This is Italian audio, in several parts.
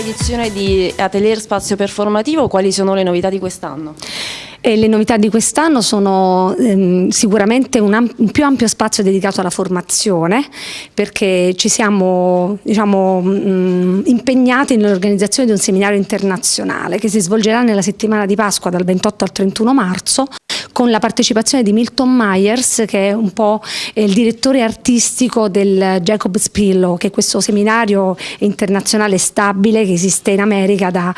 edizione di Atelier Spazio Performativo, quali sono le novità di quest'anno? E le novità di quest'anno sono ehm, sicuramente un, un, più ampio spazio dedicato alla formazione perché ci siamo diciamo, mh, mm, impegnati nell'organizzazione di un seminario internazionale che si svolgerà nella settimana di Pasqua dal 28 al 31 marzo con la partecipazione di Milton Myers che è un po' il direttore artistico del Jacob's Pillow che è questo seminario internazionale stabile che esiste in America da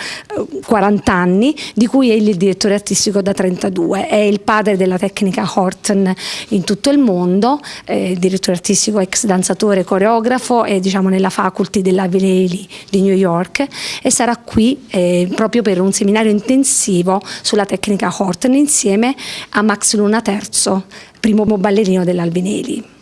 40 eh, anni di cui è il direttore artistico da 32 è il padre della tecnica Horton in tutto il mondo eh, direttore artistico ex danzatore coreografo e diciamo nella faculty della Vileli di New York e sarà qui eh, proprio per un seminario intensivo sulla tecnica Horton insieme a Max Luna III, primo ballerino dell'Albinelli.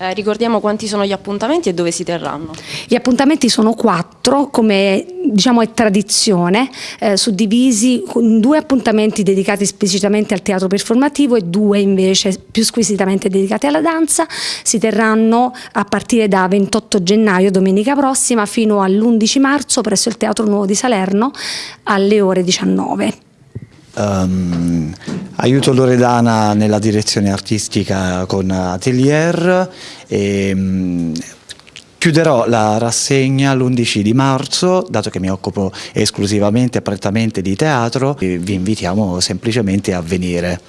Eh, ricordiamo quanti sono gli appuntamenti e dove si terranno. Gli appuntamenti sono quattro, come diciamo è tradizione, eh, suddivisi in due appuntamenti dedicati esplicitamente al teatro performativo e due invece più squisitamente dedicati alla danza. Si terranno a partire da 28 gennaio, domenica prossima, fino all'11 marzo presso il Teatro Nuovo di Salerno alle ore 19. Um, aiuto Loredana nella direzione artistica con Atelier e um, chiuderò la rassegna l'11 di marzo, dato che mi occupo esclusivamente e prettamente di teatro, vi invitiamo semplicemente a venire.